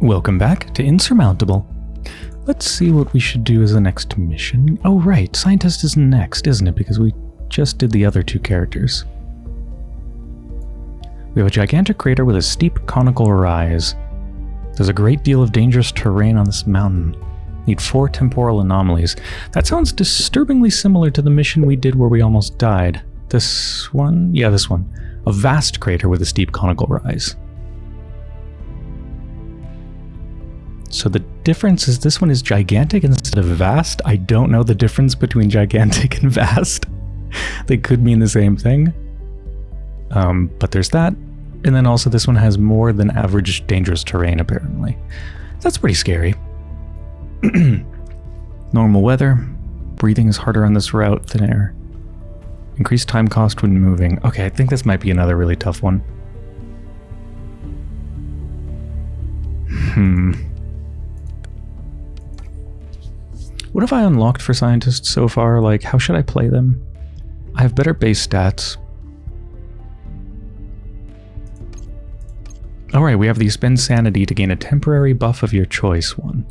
Welcome back to Insurmountable. Let's see what we should do as the next mission. Oh right, Scientist is next, isn't it? Because we just did the other two characters. We have a gigantic crater with a steep conical rise. There's a great deal of dangerous terrain on this mountain. Need four temporal anomalies. That sounds disturbingly similar to the mission we did where we almost died. This one? Yeah, this one. A vast crater with a steep conical rise. So the difference is this one is gigantic instead of vast. I don't know the difference between gigantic and vast. they could mean the same thing. Um, but there's that. And then also this one has more than average dangerous terrain, apparently. That's pretty scary. Normal weather. Breathing is harder on this route than air. Increased time cost when moving. Okay, I think this might be another really tough one. Hmm. What have I unlocked for scientists so far? Like, how should I play them? I have better base stats. Alright, we have the spend sanity to gain a temporary buff of your choice one.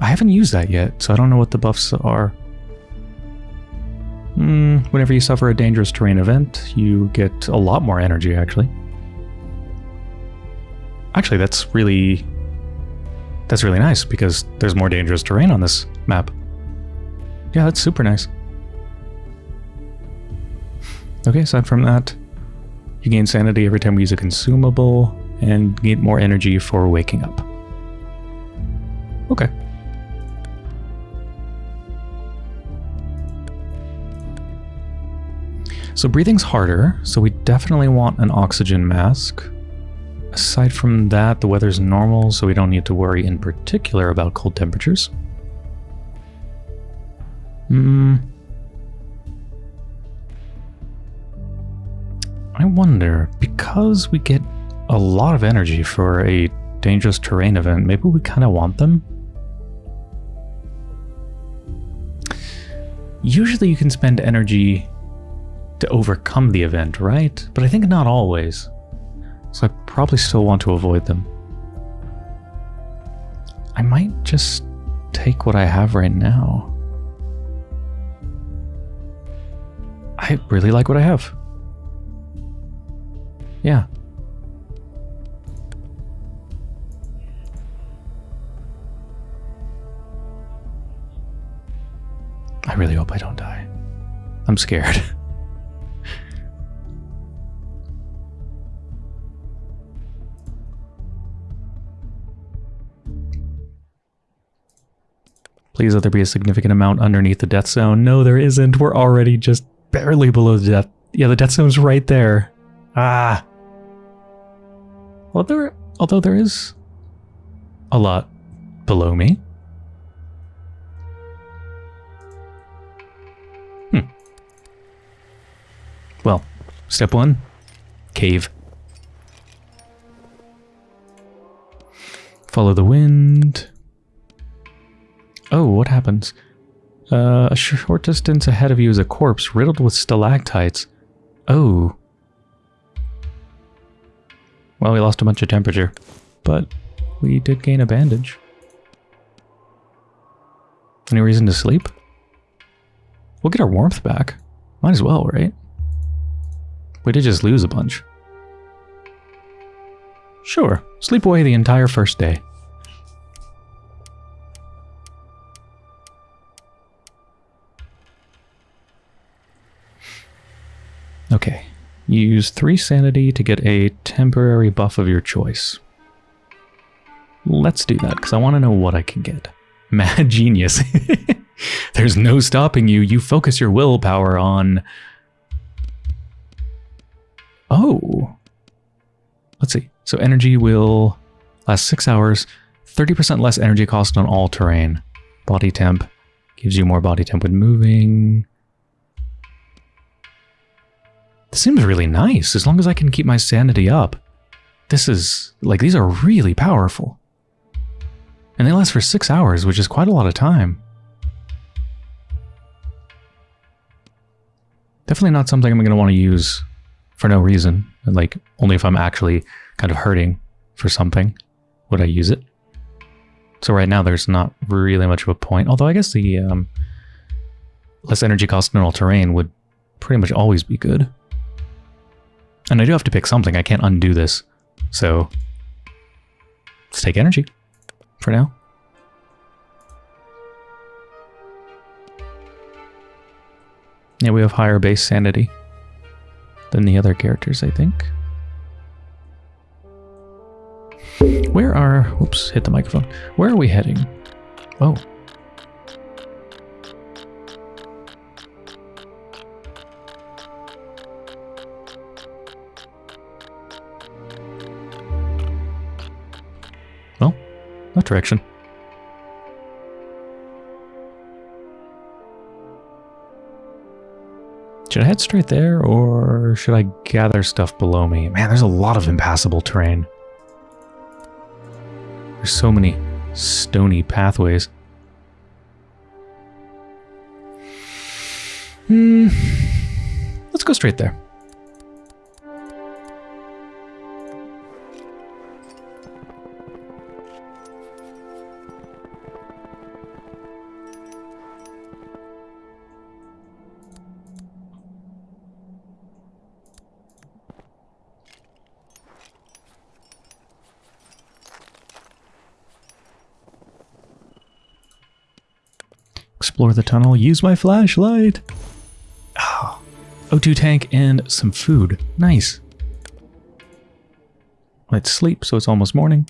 I haven't used that yet, so I don't know what the buffs are. Hmm, whenever you suffer a dangerous terrain event, you get a lot more energy, actually. Actually, that's really that's really nice because there's more dangerous terrain on this map. Yeah, that's super nice. Okay, aside from that, you gain sanity every time we use a consumable and get more energy for waking up. Okay. So breathing's harder, so we definitely want an oxygen mask. Aside from that, the weather's normal, so we don't need to worry in particular about cold temperatures. Hmm. I wonder, because we get a lot of energy for a dangerous terrain event, maybe we kind of want them? Usually you can spend energy to overcome the event, right? But I think not always. So I probably still want to avoid them. I might just take what I have right now. I really like what I have. Yeah. I really hope I don't die. I'm scared. Please let there be a significant amount underneath the death zone. No, there isn't. We're already just barely below the death. Yeah, the death zone's right there. Ah. Well, there, although there is a lot below me. Hmm. Well, step one, cave. Follow the wind. Oh, what happens? Uh, a short distance ahead of you is a corpse riddled with stalactites. Oh. Well, we lost a bunch of temperature, but we did gain a bandage. Any reason to sleep? We'll get our warmth back. Might as well, right? We did just lose a bunch. Sure, sleep away the entire first day. Okay. Use 3 sanity to get a temporary buff of your choice. Let's do that, because I want to know what I can get. Mad genius. There's no stopping you. You focus your willpower on... Oh. Let's see. So energy will last 6 hours. 30% less energy cost on all terrain. Body temp gives you more body temp when moving. This seems really nice, as long as I can keep my sanity up. This is, like, these are really powerful. And they last for six hours, which is quite a lot of time. Definitely not something I'm going to want to use for no reason, like, only if I'm actually kind of hurting for something, would I use it? So right now there's not really much of a point. Although I guess the um, less energy cost neural terrain would pretty much always be good. And I do have to pick something. I can't undo this. So let's take energy for now. Yeah, we have higher base sanity than the other characters, I think. Where are... Whoops, hit the microphone. Where are we heading? Oh. That direction. Should I head straight there, or should I gather stuff below me? Man, there's a lot of impassable terrain. There's so many stony pathways. Hmm. Let's go straight there. Explore the tunnel, use my flashlight. Oh, O2 tank and some food. Nice. Let's sleep, so it's almost morning.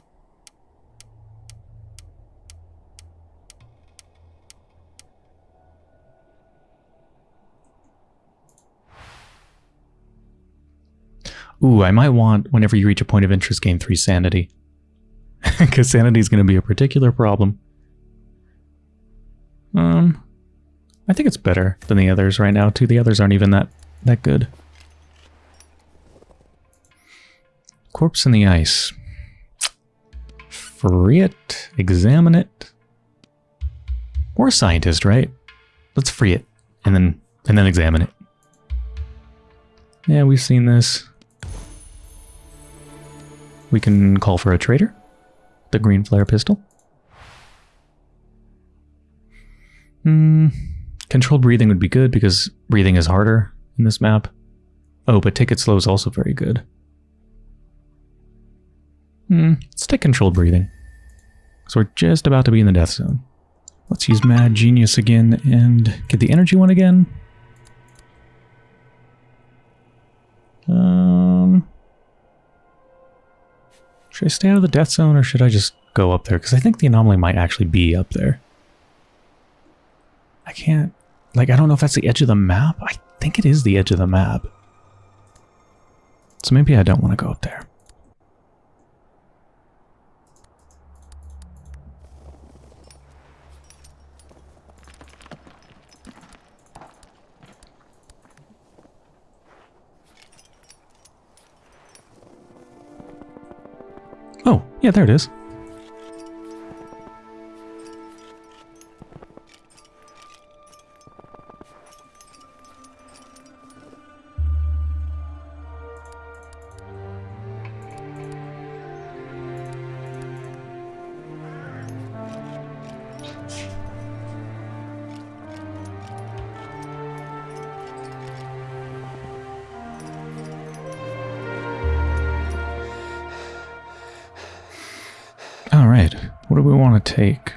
Ooh, I might want, whenever you reach a point of interest, gain 3 sanity. Because sanity is going to be a particular problem. Um, I think it's better than the others right now, too. The others aren't even that, that good. Corpse in the ice. Free it. Examine it. We're a scientist, right? Let's free it. And then, and then examine it. Yeah, we've seen this. We can call for a traitor. The green flare pistol. Hmm. Controlled breathing would be good because breathing is harder in this map. Oh, but take it slow is also very good. Hmm. Let's take controlled breathing. So we're just about to be in the death zone. Let's use Mad Genius again and get the energy one again. Um, should I stay out of the death zone or should I just go up there? Because I think the anomaly might actually be up there. I can't, like, I don't know if that's the edge of the map. I think it is the edge of the map. So maybe I don't want to go up there. Oh, yeah, there it is. What do we want to take?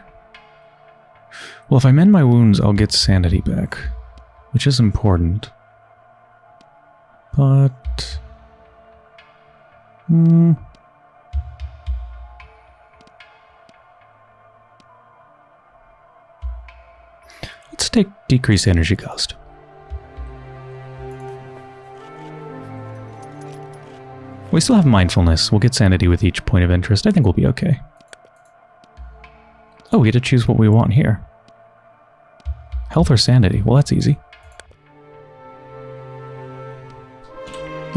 Well, if I mend my wounds, I'll get sanity back, which is important. But... Hmm... Let's take decreased energy cost. We still have mindfulness. We'll get sanity with each point of interest. I think we'll be okay. Oh, we get to choose what we want here. Health or sanity? Well, that's easy.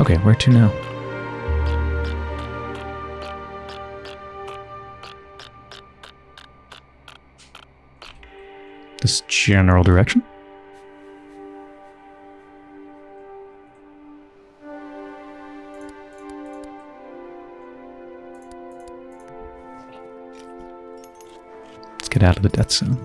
Okay, where to now? This general direction? Out of the death zone.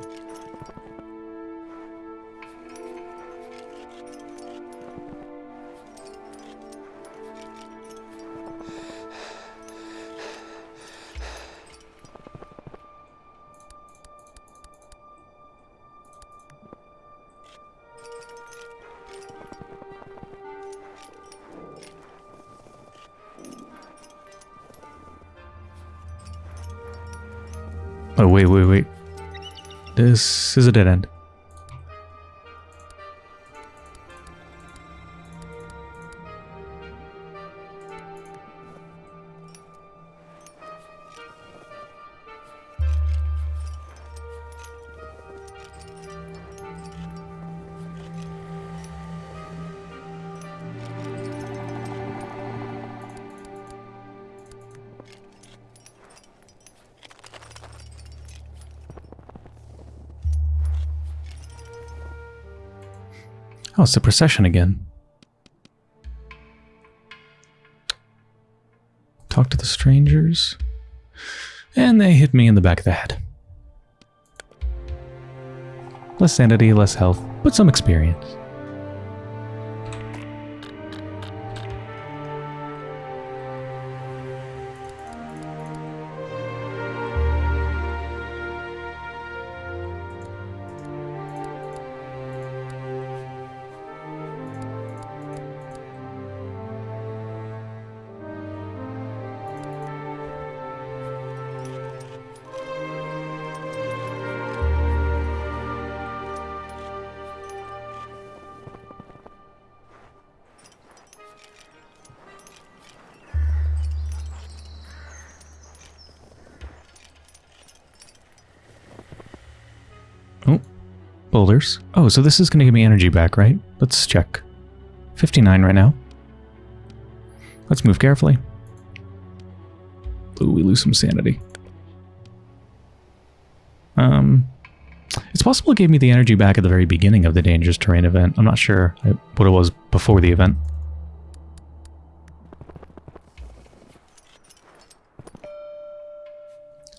Oh, wait, wait, wait. This is a dead end. Oh, it's the procession again. Talk to the strangers. And they hit me in the back of the head. Less sanity, less health, but some experience. Boulders. Oh, so this is going to give me energy back, right? Let's check. 59 right now. Let's move carefully. Ooh, we lose some sanity. Um, it's possible it gave me the energy back at the very beginning of the dangerous terrain event. I'm not sure what it was before the event.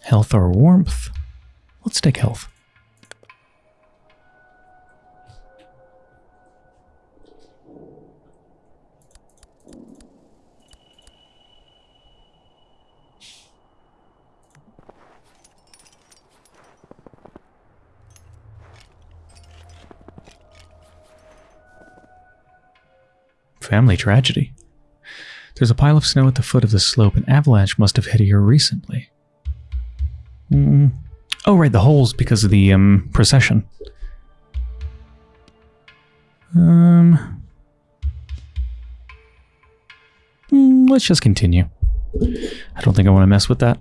Health or warmth? Let's take health. Family tragedy. There's a pile of snow at the foot of the slope. An avalanche must have hit here recently. Mm. Oh, right, the holes because of the um, procession. Um, mm, let's just continue. I don't think I want to mess with that.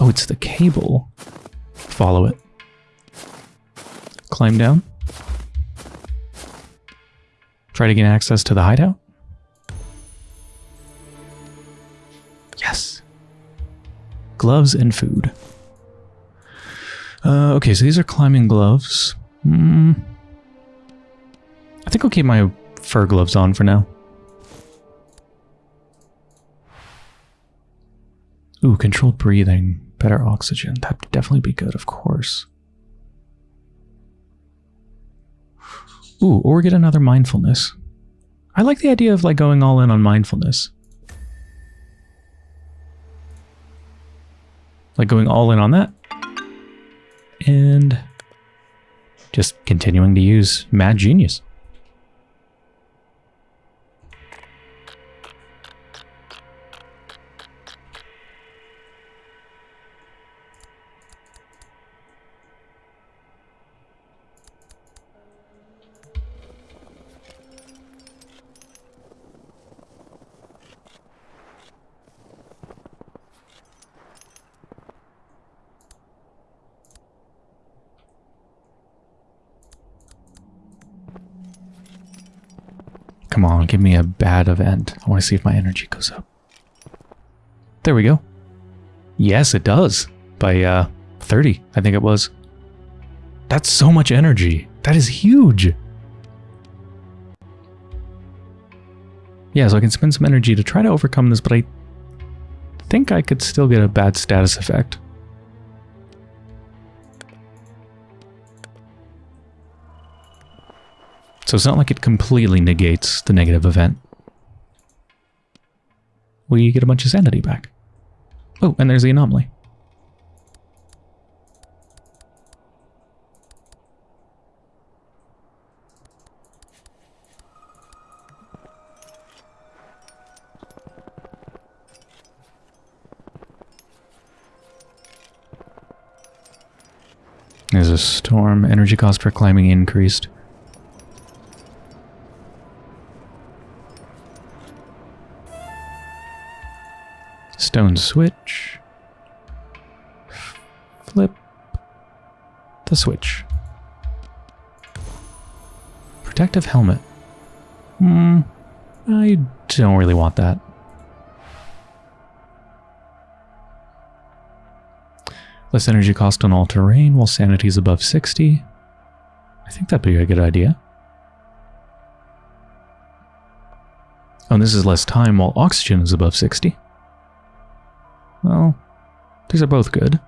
Oh, it's the cable. Follow it. Climb down. Try to gain access to the hideout. Yes. Gloves and food. Uh, okay, so these are climbing gloves. Mm. I think I'll keep my fur gloves on for now. Ooh, controlled breathing, better oxygen. That'd definitely be good, of course. Ooh, or get another mindfulness. I like the idea of like going all in on mindfulness. Like going all in on that. And just continuing to use Mad Genius. Come on, give me a bad event. I want to see if my energy goes up. There we go. Yes, it does. By uh, 30, I think it was. That's so much energy. That is huge. Yeah, so I can spend some energy to try to overcome this, but I think I could still get a bad status effect. So it's not like it completely negates the negative event. We get a bunch of sanity back. Oh, and there's the anomaly. There's a storm. Energy cost for climbing increased. Stone switch. Flip the switch. Protective helmet. Hmm. I don't really want that. Less energy cost on all terrain while sanity is above 60. I think that'd be a good idea. Oh, and this is less time while oxygen is above 60. Well, these are both good.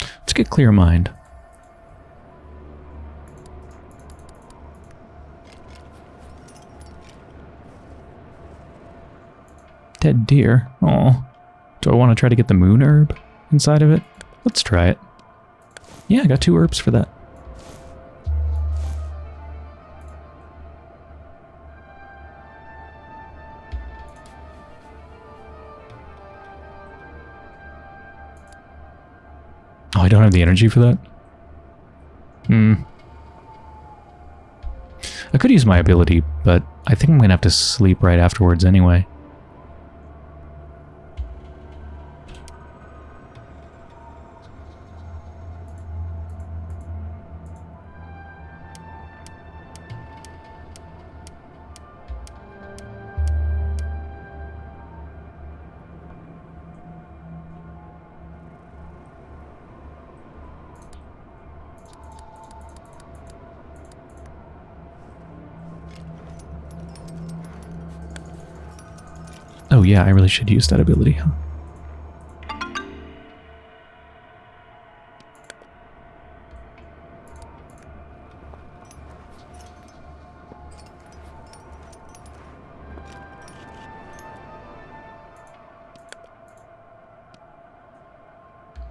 Let's get clear mind. Dead deer. Oh. Do I want to try to get the moon herb inside of it? Let's try it. Yeah, I got two herbs for that. Have the energy for that? Hmm. I could use my ability, but I think I'm going to have to sleep right afterwards anyway. Yeah, I really should use that ability. Huh?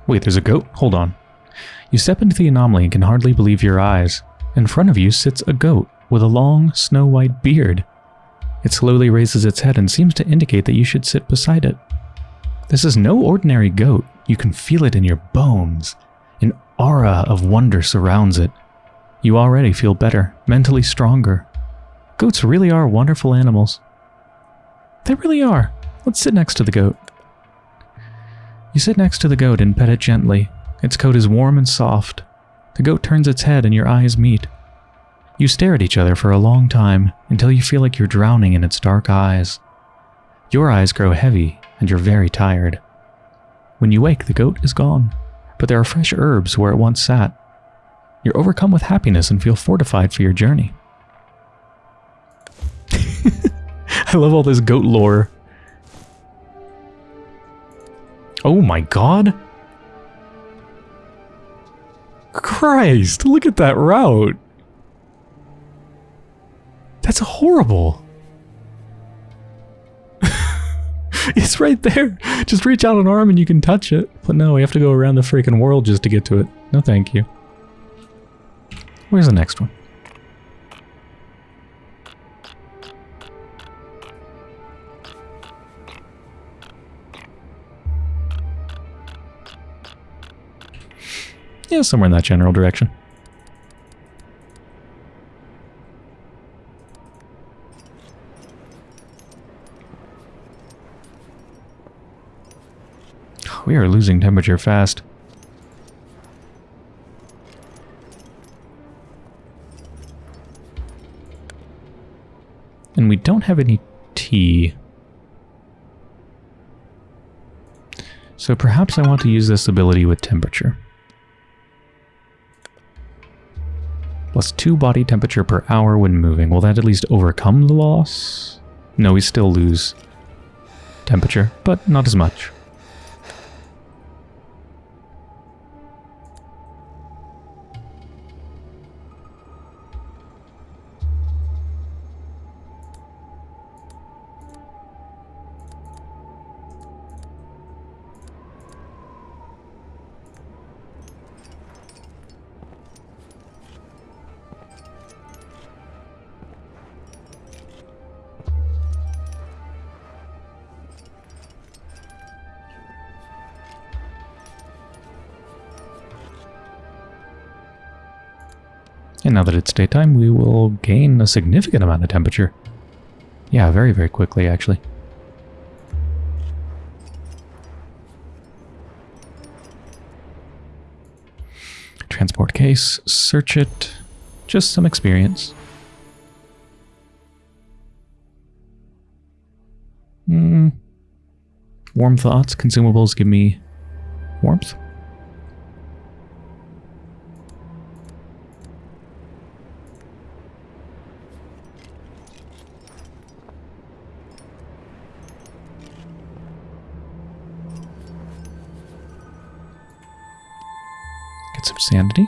Wait, there's a goat? Hold on. You step into the anomaly and can hardly believe your eyes. In front of you sits a goat with a long, snow-white beard. It slowly raises its head and seems to indicate that you should sit beside it. This is no ordinary goat. You can feel it in your bones. An aura of wonder surrounds it. You already feel better, mentally stronger. Goats really are wonderful animals. They really are. Let's sit next to the goat. You sit next to the goat and pet it gently. Its coat is warm and soft. The goat turns its head and your eyes meet. You stare at each other for a long time until you feel like you're drowning in its dark eyes. Your eyes grow heavy and you're very tired. When you wake, the goat is gone, but there are fresh herbs where it once sat. You're overcome with happiness and feel fortified for your journey. I love all this goat lore. Oh my god! Christ, look at that route! That's horrible. it's right there. Just reach out an arm and you can touch it. But no, we have to go around the freaking world just to get to it. No thank you. Where's the next one? Yeah, somewhere in that general direction. We are losing temperature fast. And we don't have any tea. So perhaps I want to use this ability with temperature. Plus 2 body temperature per hour when moving. Will that at least overcome the loss? No, we still lose temperature, but not as much. And now that it's daytime, we will gain a significant amount of temperature. Yeah, very, very quickly, actually. Transport case, search it. Just some experience. Hmm. Warm thoughts, consumables give me sanity.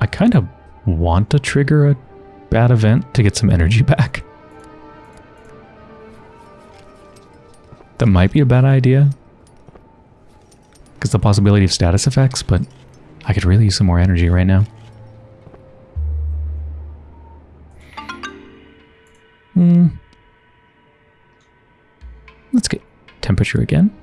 I kind of want to trigger a bad event to get some energy back. That might be a bad idea, the possibility of status effects, but I could really use some more energy right now. Hmm. Let's get temperature again.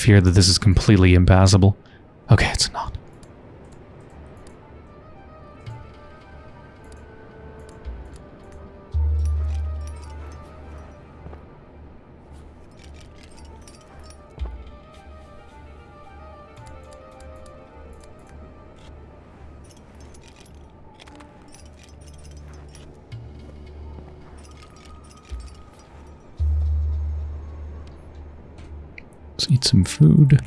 Fear that this is completely impassable. Okay, it's not. Let's eat some food.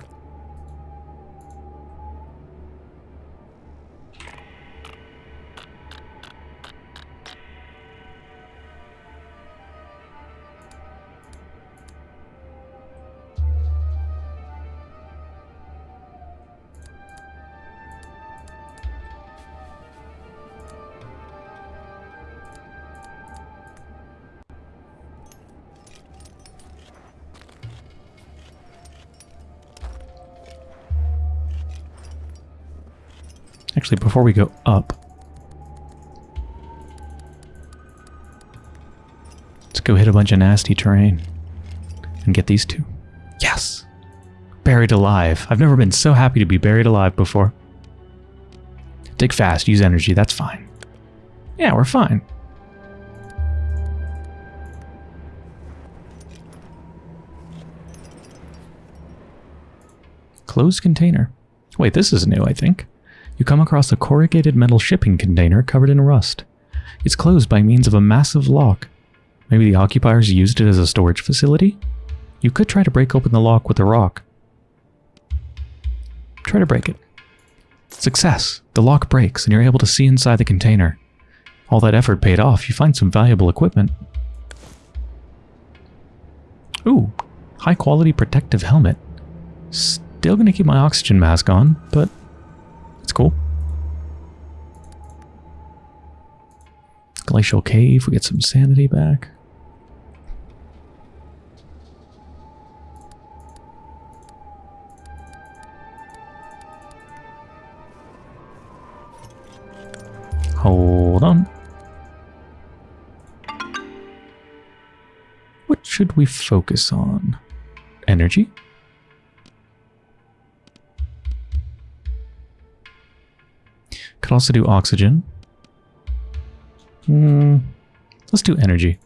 Before we go up, let's go hit a bunch of nasty terrain and get these two. Yes! Buried alive. I've never been so happy to be buried alive before. Dig fast, use energy, that's fine. Yeah, we're fine. Closed container. Wait, this is new, I think you come across a corrugated metal shipping container covered in rust. It's closed by means of a massive lock. Maybe the occupiers used it as a storage facility? You could try to break open the lock with a rock. Try to break it. Success! The lock breaks and you're able to see inside the container. All that effort paid off, you find some valuable equipment. Ooh, high quality protective helmet. Still gonna keep my oxygen mask on, but it's cool. Glacial Cave, we get some sanity back. Hold on. What should we focus on? Energy? Could also do oxygen. Hmm. Let's do energy.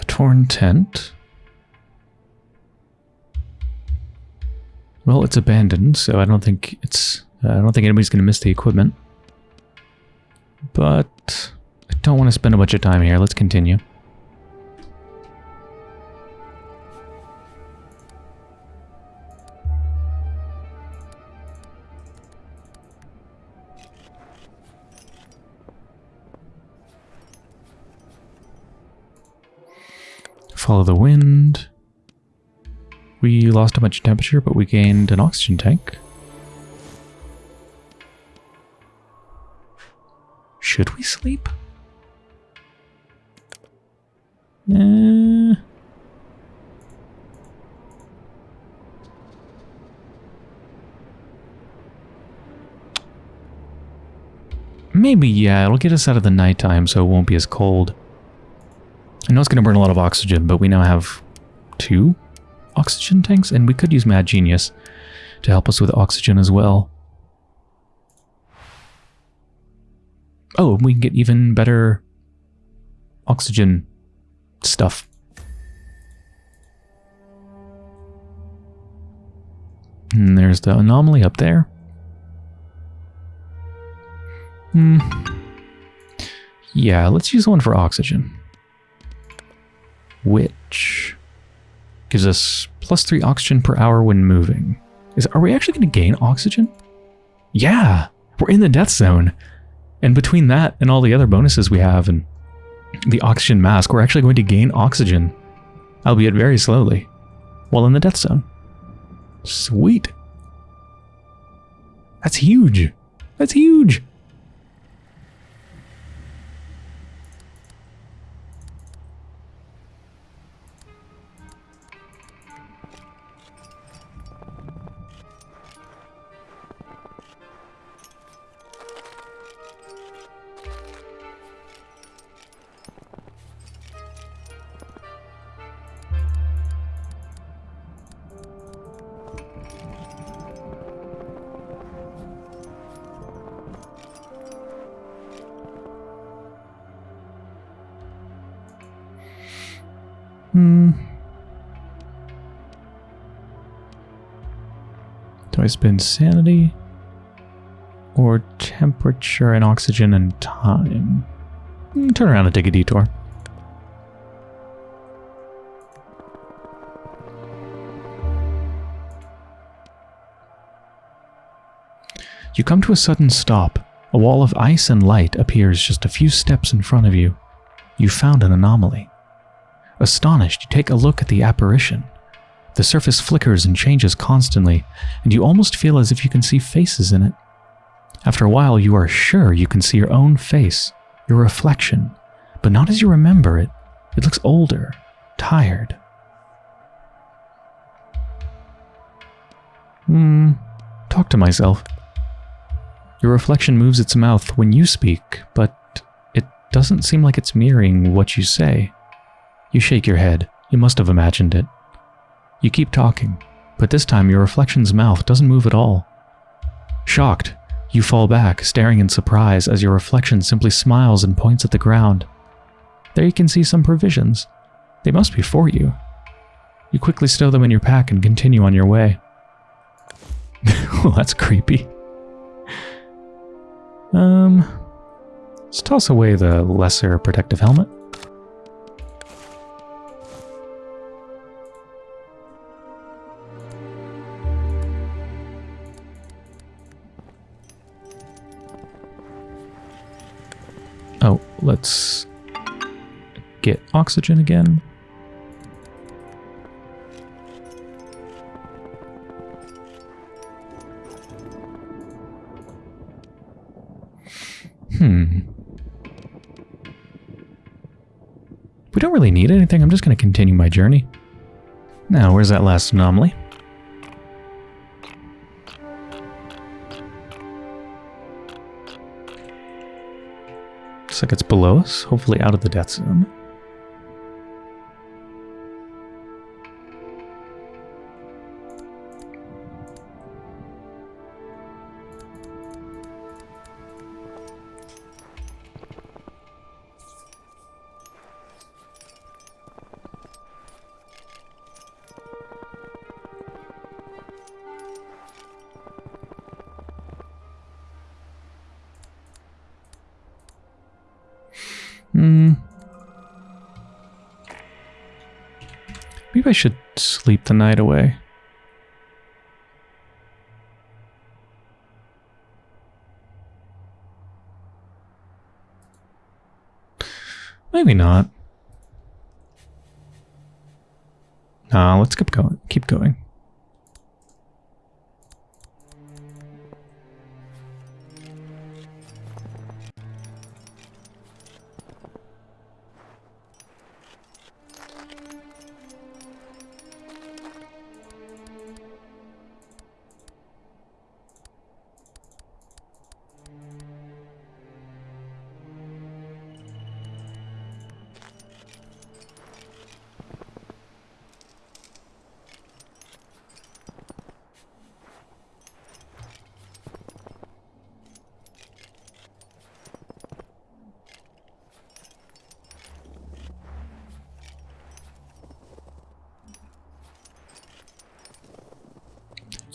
A torn tent. Well, it's abandoned, so I don't think it's... Uh, I don't think anybody's going to miss the equipment. But I don't want to spend a bunch of time here. Let's continue. Follow the wind. We lost a bunch of temperature, but we gained an oxygen tank. Should we sleep? Eh. Maybe, yeah, it'll get us out of the nighttime so it won't be as cold. I know it's going to burn a lot of oxygen, but we now have two oxygen tanks, and we could use Mad Genius to help us with oxygen as well. Oh, we can get even better oxygen stuff. And there's the anomaly up there. Hmm. Yeah, let's use one for oxygen. Which gives us plus three oxygen per hour when moving. Is Are we actually going to gain oxygen? Yeah, we're in the death zone. And between that and all the other bonuses we have and the oxygen mask, we're actually going to gain oxygen, albeit very slowly, while in the death zone. Sweet. That's huge. That's huge. Do I spend sanity? Or temperature and oxygen and time? Hmm, turn around and take a detour. You come to a sudden stop. A wall of ice and light appears just a few steps in front of you. You found an anomaly. Astonished, you take a look at the apparition. The surface flickers and changes constantly, and you almost feel as if you can see faces in it. After a while, you are sure you can see your own face, your reflection, but not as you remember it. It looks older, tired. Hmm, talk to myself. Your reflection moves its mouth when you speak, but it doesn't seem like it's mirroring what you say. You shake your head. You must have imagined it. You keep talking, but this time your reflection's mouth doesn't move at all. Shocked, you fall back, staring in surprise as your reflection simply smiles and points at the ground. There you can see some provisions. They must be for you. You quickly stow them in your pack and continue on your way. well, that's creepy. Um, let's toss away the lesser protective helmet. Oh, let's get oxygen again. Hmm. We don't really need anything. I'm just going to continue my journey. Now, where's that last anomaly? Looks like it's below us, hopefully out of the death zone. Sleep the night away. Maybe not. Nah, let's keep going. Keep going.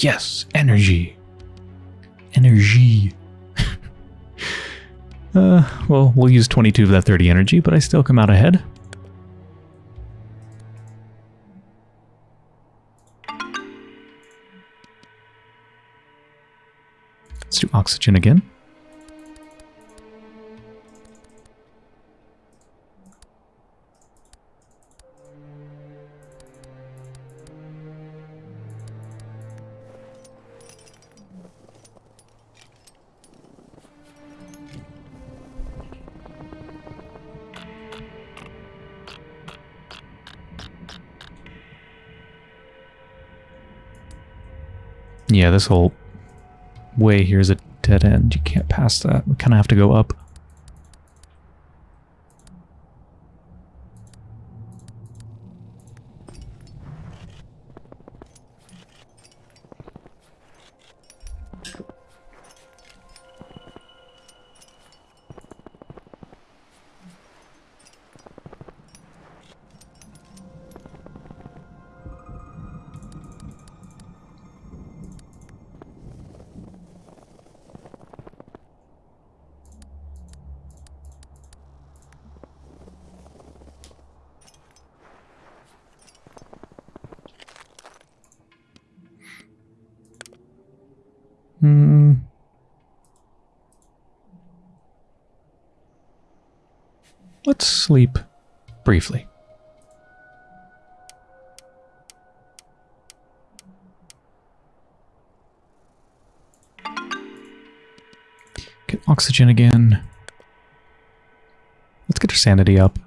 Yes, energy. Energy. uh, well, we'll use 22 of that 30 energy, but I still come out ahead. Let's do oxygen again. This whole way here is a dead end. You can't pass that. We kind of have to go up. Let's sleep briefly. Get oxygen again. Let's get our sanity up.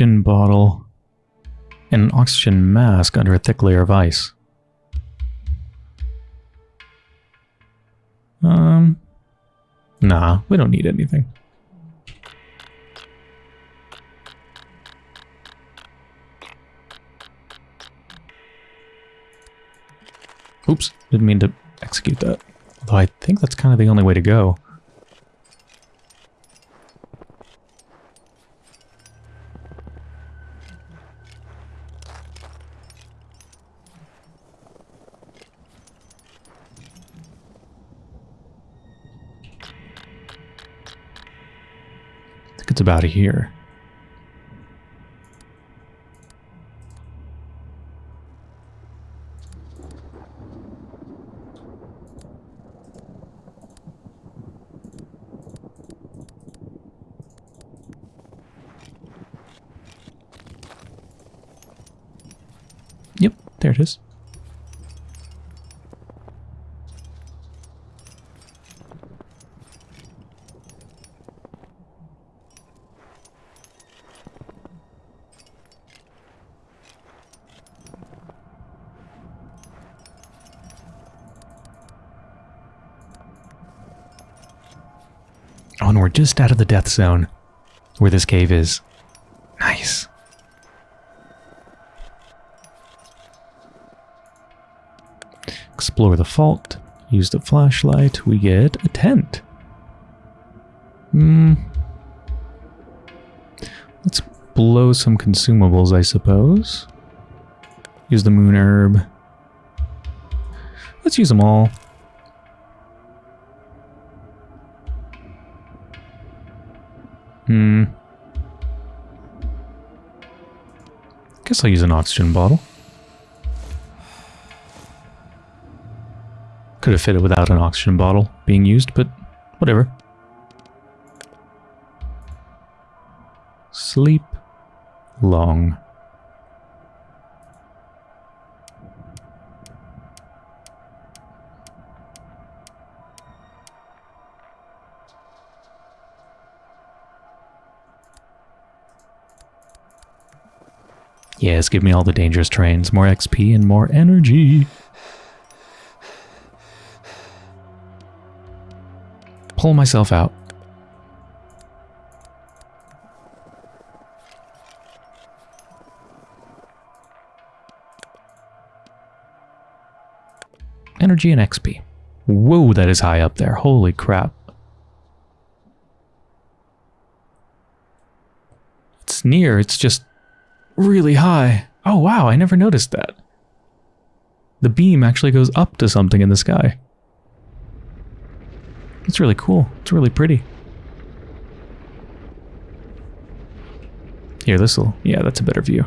oxygen bottle and an oxygen mask under a thick layer of ice. Um, nah, we don't need anything. Oops, didn't mean to execute that. Although I think that's kind of the only way to go. about here. Yep, there it is. We're just out of the death zone where this cave is. Nice. Explore the fault. Use the flashlight. We get a tent. Hmm. Let's blow some consumables, I suppose. Use the moon herb. Let's use them all. Hmm. Guess I'll use an oxygen bottle. Could have fit it without an oxygen bottle being used, but whatever. Sleep long. Yes, give me all the dangerous terrains, more XP and more energy. Pull myself out. Energy and XP. Whoa, that is high up there. Holy crap. It's near, it's just really high. Oh wow, I never noticed that. The beam actually goes up to something in the sky. It's really cool. It's really pretty. Here, this'll... Yeah, that's a better view.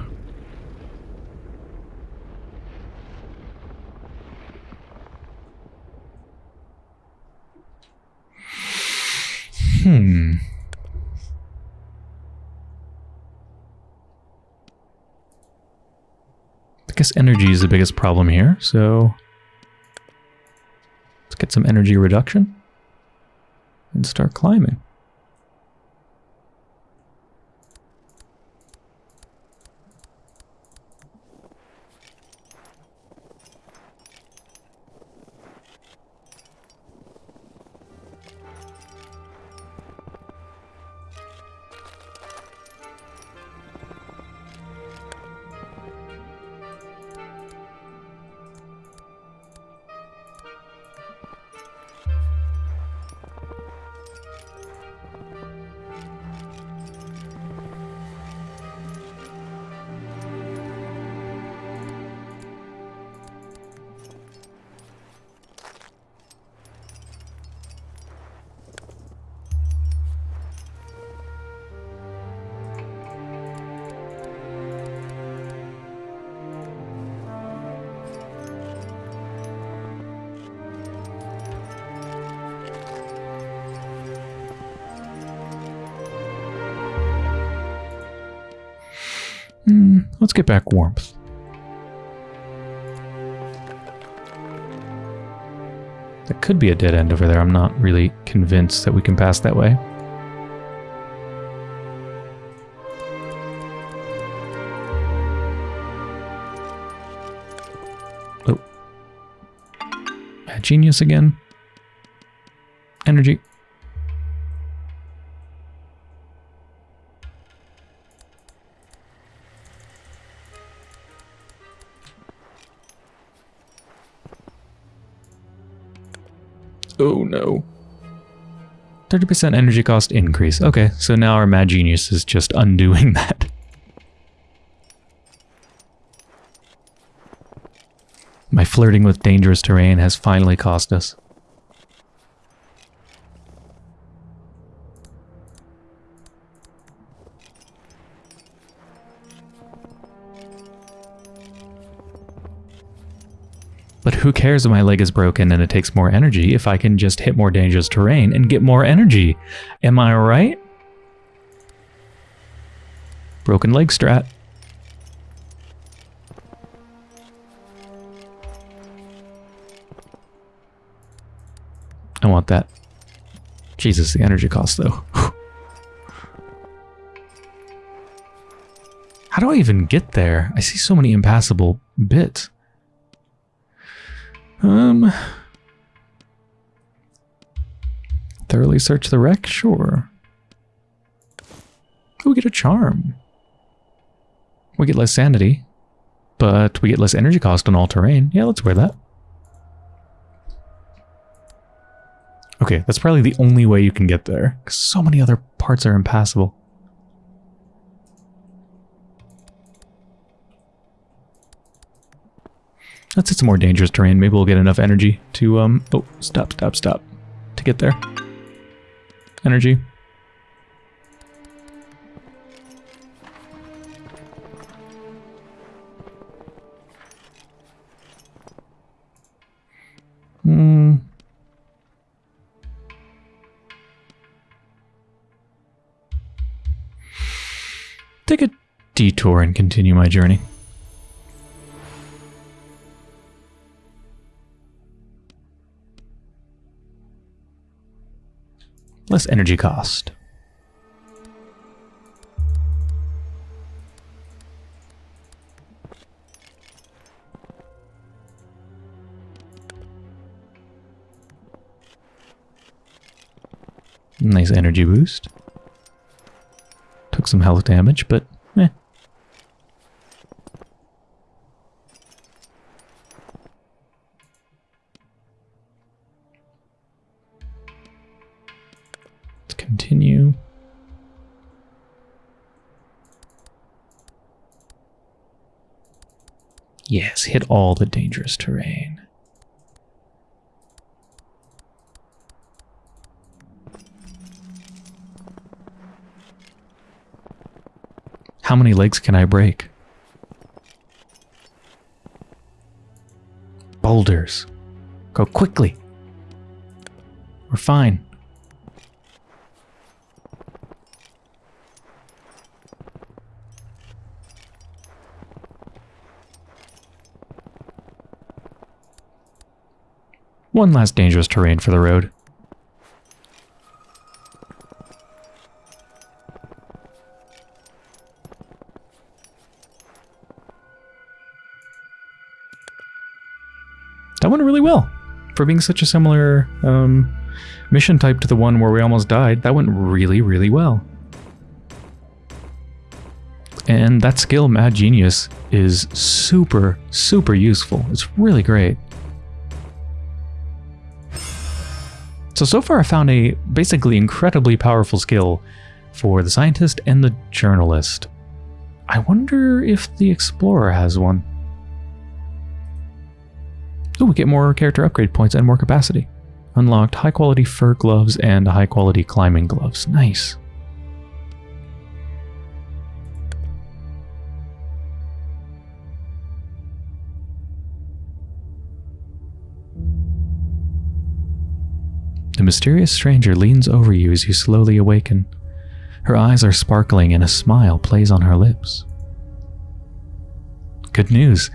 Hmm... Guess energy is the biggest problem here, so let's get some energy reduction and start climbing. Get back warmth. That could be a dead end over there. I'm not really convinced that we can pass that way. Oh. Genius again. Energy. 30% energy cost increase. Okay, so now our Mad Genius is just undoing that. My flirting with dangerous terrain has finally cost us. who cares if my leg is broken and it takes more energy if I can just hit more dangerous terrain and get more energy? Am I right? Broken leg strat. I want that. Jesus, the energy cost though. How do I even get there? I see so many impassable bits. Um... Thoroughly search the wreck? Sure. we get a charm. We get less sanity, but we get less energy cost on all terrain. Yeah, let's wear that. Okay, that's probably the only way you can get there, because so many other parts are impassable. Let's hit some more dangerous terrain. Maybe we'll get enough energy to, um... Oh, stop, stop, stop. To get there. Energy. Hmm... Take a detour and continue my journey. Less energy cost. Nice energy boost. Took some health damage, but Yes, hit all the dangerous terrain. How many legs can I break? Boulders. Go quickly. We're fine. One last dangerous terrain for the road. That went really well. For being such a similar um, mission type to the one where we almost died, that went really, really well. And that skill, Mad Genius, is super, super useful. It's really great. So, so far I found a basically incredibly powerful skill for the scientist and the journalist. I wonder if the explorer has one. Oh, we get more character upgrade points and more capacity. Unlocked high quality fur gloves and high quality climbing gloves. Nice. The mysterious stranger leans over you as you slowly awaken. Her eyes are sparkling and a smile plays on her lips. Good news.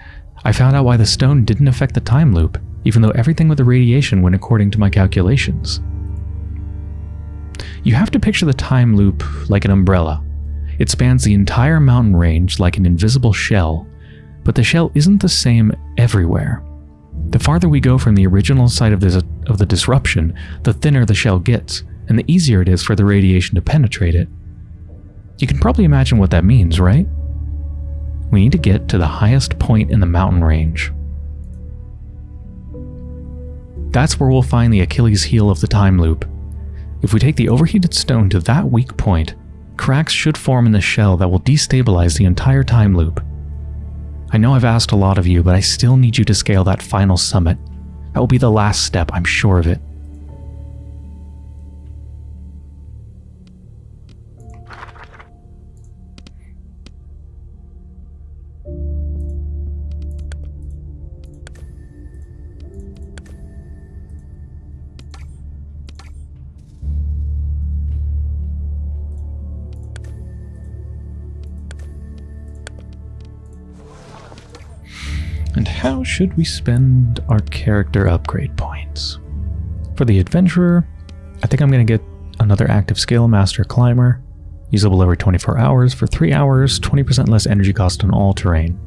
I found out why the stone didn't affect the time loop, even though everything with the radiation went according to my calculations. You have to picture the time loop like an umbrella. It spans the entire mountain range like an invisible shell, but the shell isn't the same everywhere. The farther we go from the original site of, this, of the disruption, the thinner the shell gets, and the easier it is for the radiation to penetrate it. You can probably imagine what that means, right? We need to get to the highest point in the mountain range. That's where we'll find the Achilles heel of the time loop. If we take the overheated stone to that weak point, cracks should form in the shell that will destabilize the entire time loop. I know I've asked a lot of you, but I still need you to scale that final summit. That will be the last step, I'm sure of it. Should we spend our character upgrade points? For the adventurer, I think I'm going to get another active scale master climber, usable every 24 hours for 3 hours, 20% less energy cost on all terrain.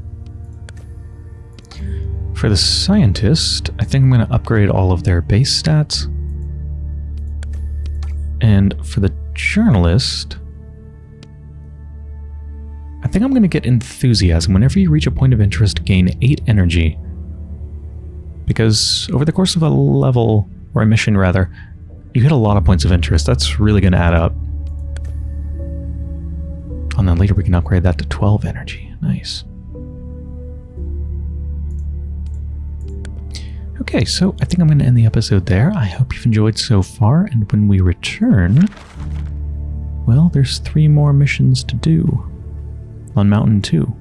For the scientist, I think I'm going to upgrade all of their base stats. And for the journalist, I think I'm going to get enthusiasm. Whenever you reach a point of interest, gain 8 energy. Because over the course of a level, or a mission rather, you hit a lot of points of interest. That's really going to add up. Oh, and then later we can upgrade that to 12 energy. Nice. Okay, so I think I'm going to end the episode there. I hope you've enjoyed so far, and when we return, well, there's three more missions to do on Mountain 2.